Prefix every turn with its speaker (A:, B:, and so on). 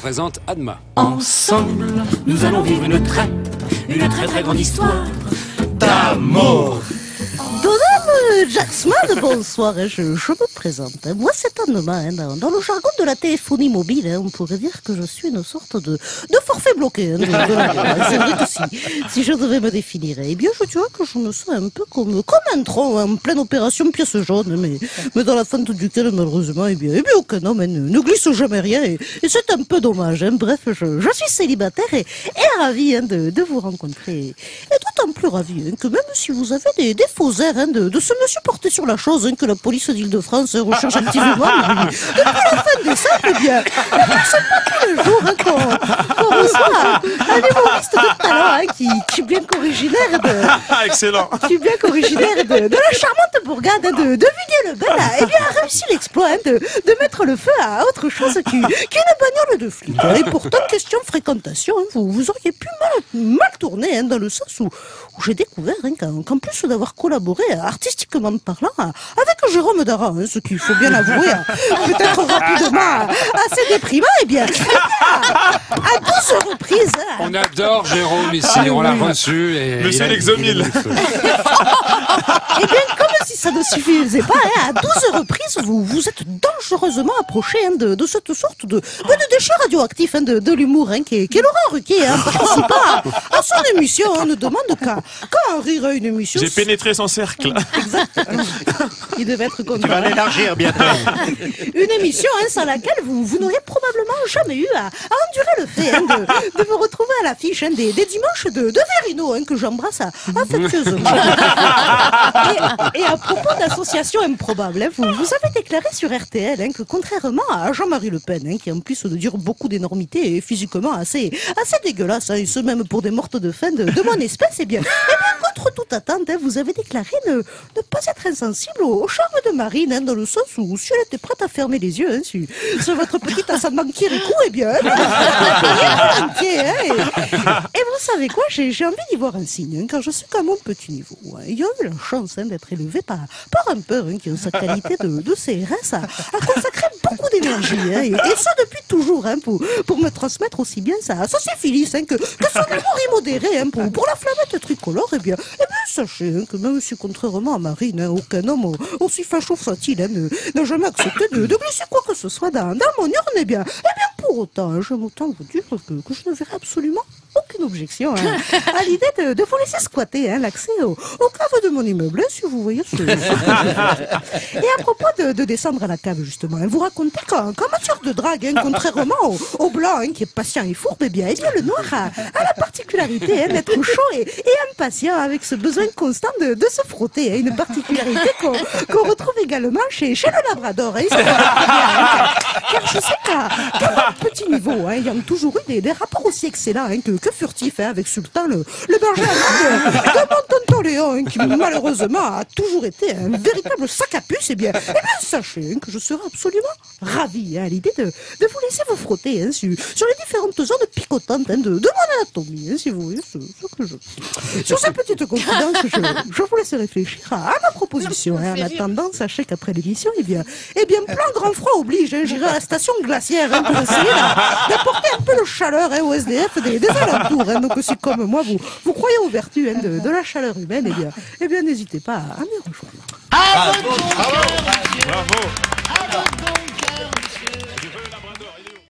A: présente Adma.
B: Ensemble, nous allons vivre une très, une très très grande histoire d'amour.
C: Madame Jacksman, bonsoir, je, me présente. Moi, c'est Anne hein, dans, le jargon de la téléphonie mobile, hein, on pourrait dire que je suis une sorte de, de forfait bloqué. hein, si, je devais me définir, eh bien, je dirais que je me sens un peu comme, comme un tronc en pleine opération pièce jaune, mais, mais dans la fente duquel, malheureusement, eh bien, eh bien aucun homme hein, ne, ne glisse jamais rien, et, c'est un peu dommage. hein. Bref, je, je suis célibataire et, et ravi hein, de, de vous rencontrer. D'autant plus ravi hein, que même si vous avez des, des faux airs hein, de, de ce monsieur porté sur la chose hein, que la police d'Île-de-France recherche activement depuis, depuis la fin décembre, eh bien, bien, c'est pas tous les jours hein, qu'on qu'on reçoit un humoriste de talent qui, qui est bien qu'originaire de,
D: excellent.
C: qui est bien qu'originaire de, de la charmante bourgade de, de Villiers-le-Bel, a, eh bien, a réussi l'exploit de, de mettre le feu à autre chose qu'une qu'une bagnole de flic. Et pourtant, question fréquentation, vous, vous auriez pu mal, tourner hein, dans le sens où, où j'ai découvert hein, qu'en plus d'avoir collaboré euh, artistiquement parlant euh, avec Jérôme Dara, hein, ce qu'il faut bien avouer, peut-être rapidement euh, assez déprimant, bien, eh bien, à 12 reprises, hein,
A: On adore Jérôme ici, on l'a reçu. Et
D: Monsieur
A: il a-
D: Lexomil.
A: il a-
C: Eh bien, comme si ça ne suffisait pas, hein, à 12 reprises, vous vous êtes dangereusement approché hein, de, de cette sorte de, de, de déchet radioactif hein, de, de l'humour, hein, qui est, qui est Laurent Ruquier, hein, participant à, à son émission. On ne demande qu'à qu'à en rire à une émission.
D: J'ai pénétré son cercle.
C: Il devait être
E: Tu
C: content.
E: vas l'élargir bientôt.
C: Une émission hein, sans laquelle vous, vous n'auriez probablement jamais eu à, à endurer le fait hein, de, vous retrouver à l'affiche hein, des, des dimanches de, de Verino, hein, que j'embrasse affectueusement. et, et à propos d'associations improbables, vous, vous avez déclaré sur RTL que contrairement à Jean-Marie Le Pen, qui en plus de dire beaucoup d'énormité et physiquement assez, assez dégueulasse, et ce même pour des mortes de faim de, de mon espèce, eh bien, eh bien contre toute attente, hein, vous avez déclaré ne, ne pas être insensible au, au charme de Marine, hein, dans le sens où si elle était prête à fermer les yeux hein, sur, sur votre petite ascendant Kirikou, eh bien, elle volontiers, hein, et, et vous savez quoi, j'ai envie d'y voir un signe, car je suis quand même au petit niveau. Il y a eu la chance d'être élevé par, par un père qui, en sa qualité de, de CRS, a, a consacré beaucoup d'énergie, et, et ça depuis toujours, pour, pour me transmettre aussi bien sa, sa syphilis hein, que, que son humour immodéré pour, pour la flamette tricolore, eh bien, eh bien sachez hein, que même si contrairement à Marine, hein, aucun homme aussi facho soit-il hein, n'a jamais accepté de, de glisser quoi que ce soit dans, dans mon urne, eh bien, eh bien pour autant, hein, j'aime autant vous dire que, que je ne verrai absolument aucune objection hein, à l'idée de, vous laisser squatter hein, l'accès au, au de mon immeuble, hein, si vous voyez ce... Et à propos de, de descendre à la cave, justement, hein, vous racontez qu'en qu'en matière de drague, contrairement au, blanc, qui est patient et fourbe, eh bien, eh bien le noir a, la particularité d'être chaud et, et impatient, avec ce besoin constant de, se frotter. une particularité qu'on retrouve également chez, le Labrador. car, car je sais qu'à petit niveau, ayant toujours eu des, des rapports aussi excellents que, que furtifs hein, avec Sultan, le, le berger mon tonton Léon, qui malheureusement a toujours été un véritable sac à puce, eh bien, eh bien sachez hein, que je serai absolument ravi hein, à l'idée de, de vous laisser vous frotter hein, sur, sur les différentes zones picotantes hein, de, de mon anatomie, si vous voyez ce, ce que je... Sur ces petites confidences, je, je vous laisse réfléchir à, à ma proposition. En attendant, sachez qu'après l'émission, eh bien, eh bien, plein grand froid oblige, j'irai à la station glaciaire pour essayer d'a- d'apporter un peu de chaleur au SDF des, des alentours. Hein. Donc si comme moi, vous, vous croyez aux vertus hein, de, de la chaleur humaine, eh bien, eh bien n'hésitez pas à m'y rejoindre.
D: Bravo.